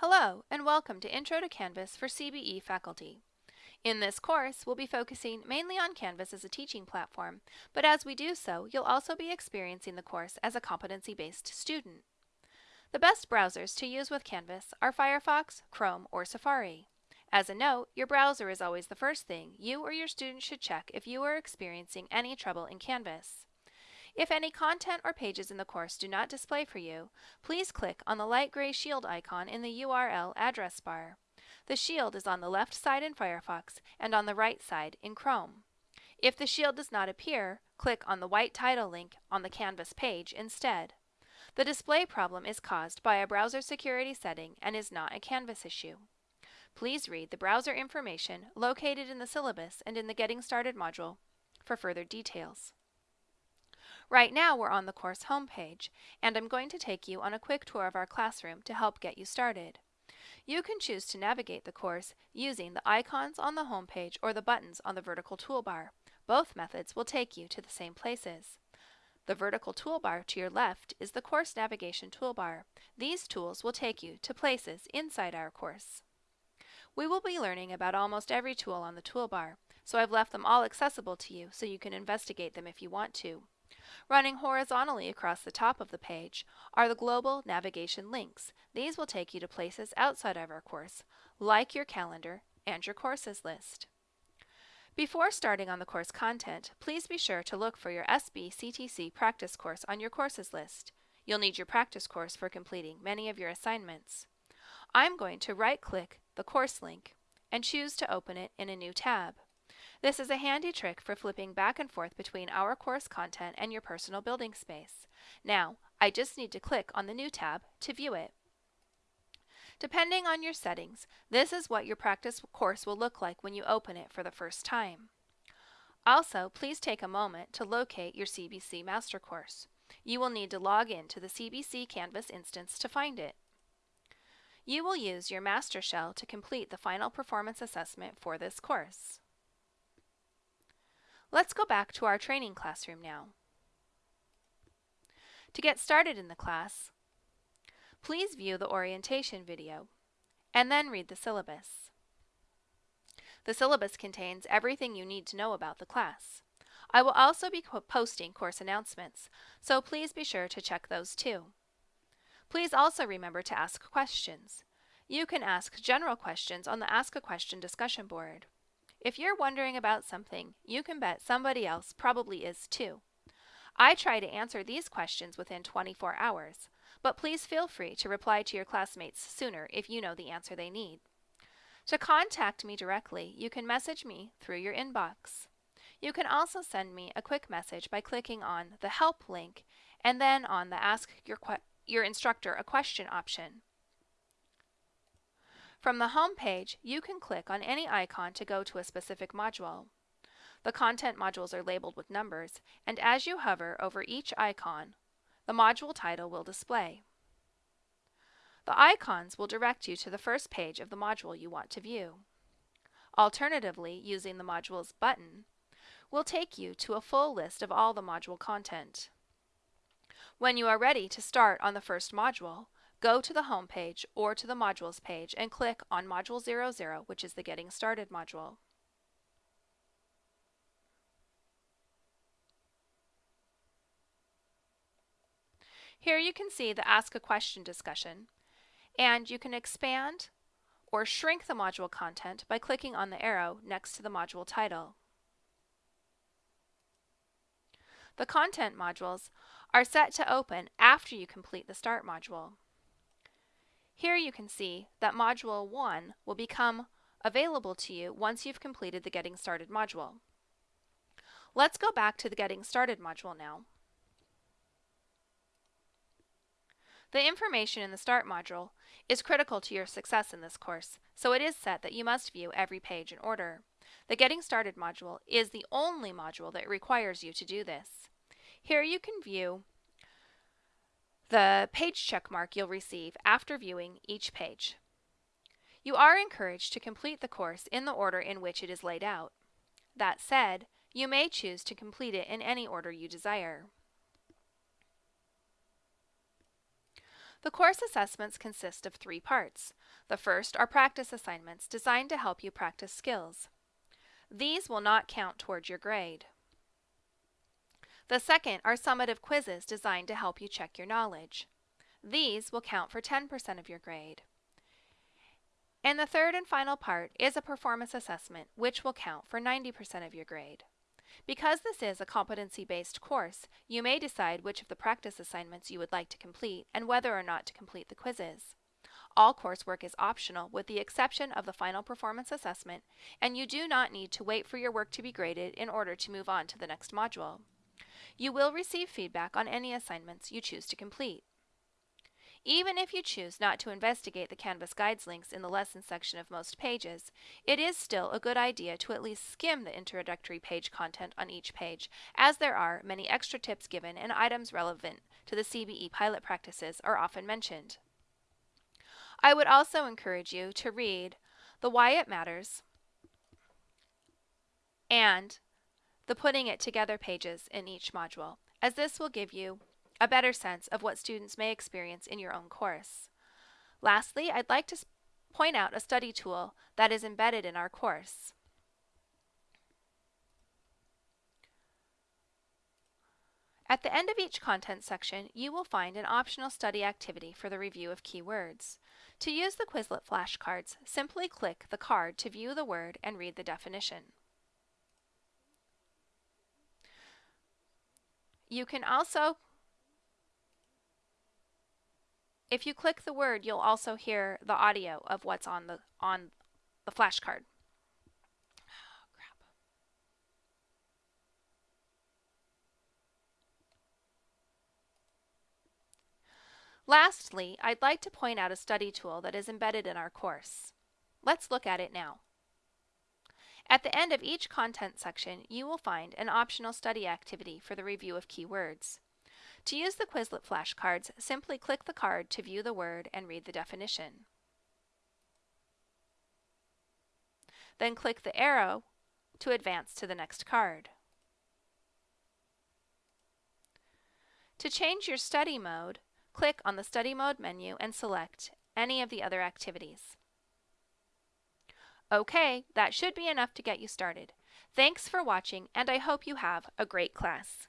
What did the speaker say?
Hello, and welcome to Intro to Canvas for CBE faculty. In this course, we'll be focusing mainly on Canvas as a teaching platform, but as we do so, you'll also be experiencing the course as a competency-based student. The best browsers to use with Canvas are Firefox, Chrome, or Safari. As a note, your browser is always the first thing you or your student should check if you are experiencing any trouble in Canvas. If any content or pages in the course do not display for you, please click on the light gray shield icon in the URL address bar. The shield is on the left side in Firefox and on the right side in Chrome. If the shield does not appear, click on the white title link on the Canvas page instead. The display problem is caused by a browser security setting and is not a Canvas issue. Please read the browser information located in the syllabus and in the Getting Started module for further details. Right now we're on the course homepage, and I'm going to take you on a quick tour of our classroom to help get you started. You can choose to navigate the course using the icons on the homepage or the buttons on the vertical toolbar. Both methods will take you to the same places. The vertical toolbar to your left is the course navigation toolbar. These tools will take you to places inside our course. We will be learning about almost every tool on the toolbar, so I've left them all accessible to you so you can investigate them if you want to. Running horizontally across the top of the page are the global navigation links. These will take you to places outside of our course, like your calendar and your courses list. Before starting on the course content, please be sure to look for your SBCTC practice course on your courses list. You'll need your practice course for completing many of your assignments. I'm going to right-click the course link and choose to open it in a new tab. This is a handy trick for flipping back and forth between our course content and your personal building space. Now, I just need to click on the New tab to view it. Depending on your settings, this is what your practice course will look like when you open it for the first time. Also, please take a moment to locate your CBE Master Course. You will need to log in to the CBE Canvas instance to find it. You will use your master shell to complete the final performance assessment for this course. Let's go back to our training classroom now. To get started in the class, please view the orientation video and then read the syllabus. The syllabus contains everything you need to know about the class. I will also be posting course announcements, so please be sure to check those too. Please also remember to ask questions. You can ask general questions on the Ask a Question discussion board. If you're wondering about something, you can bet somebody else probably is too. I try to answer these questions within 24 hours, but please feel free to reply to your classmates sooner if you know the answer they need. To contact me directly, you can message me through your inbox. You can also send me a quick message by clicking on the Help link and then on the Ask your, your instructor a question option. From the home page, you can click on any icon to go to a specific module. The content modules are labeled with numbers, and as you hover over each icon, the module title will display. The icons will direct you to the first page of the module you want to view. Alternatively, using the module's button will take you to a full list of all the module content. When you are ready to start on the first module, Go to the home page or to the modules page and click on Module 00, which is the Getting Started module. Here you can see the Ask a Question discussion, and you can expand or shrink the module content by clicking on the arrow next to the module title. The content modules are set to open after you complete the Start module. Here you can see that Module 1 will become available to you once you've completed the Getting Started module. Let's go back to the Getting Started module now. The information in the Start module is critical to your success in this course, so it is set that you must view every page in order. The Getting Started module is the only module that requires you to do this. Here you can view the page check mark you'll receive after viewing each page. You are encouraged to complete the course in the order in which it is laid out. That said, you may choose to complete it in any order you desire. The course assessments consist of three parts. The first are practice assignments designed to help you practice skills. These will not count towards your grade. The second are summative quizzes designed to help you check your knowledge. These will count for 10% of your grade. And the third and final part is a performance assessment, which will count for 90% of your grade. Because this is a competency-based course, you may decide which of the practice assignments you would like to complete and whether or not to complete the quizzes. All coursework is optional with the exception of the final performance assessment, and you do not need to wait for your work to be graded in order to move on to the next module. You will receive feedback on any assignments you choose to complete. Even if you choose not to investigate the Canvas Guides links in the lesson section of most pages, it is still a good idea to at least skim the introductory page content on each page, as there are many extra tips given and items relevant to the CBE pilot practices are often mentioned. I would also encourage you to read The Why It Matters and the Putting It Together pages in each module, as this will give you a better sense of what students may experience in your own course. Lastly, I'd like to point out a study tool that is embedded in our course. At the end of each content section, you will find an optional study activity for the review of keywords. To use the Quizlet flashcards, simply click the card to view the word and read the definition. You can also if you click the word, you'll also hear the audio of what's on the on the flashcard. Lastly, I'd like to point out a study tool that is embedded in our course. Let's look at it now. At the end of each content section, you will find an optional study activity for the review of keywords. To use the Quizlet flashcards, simply click the card to view the word and read the definition. Then click the arrow to advance to the next card. To change your study mode, click on the Study Mode menu and select any of the other activities. Okay, that should be enough to get you started. Thanks for watching and I hope you have a great class.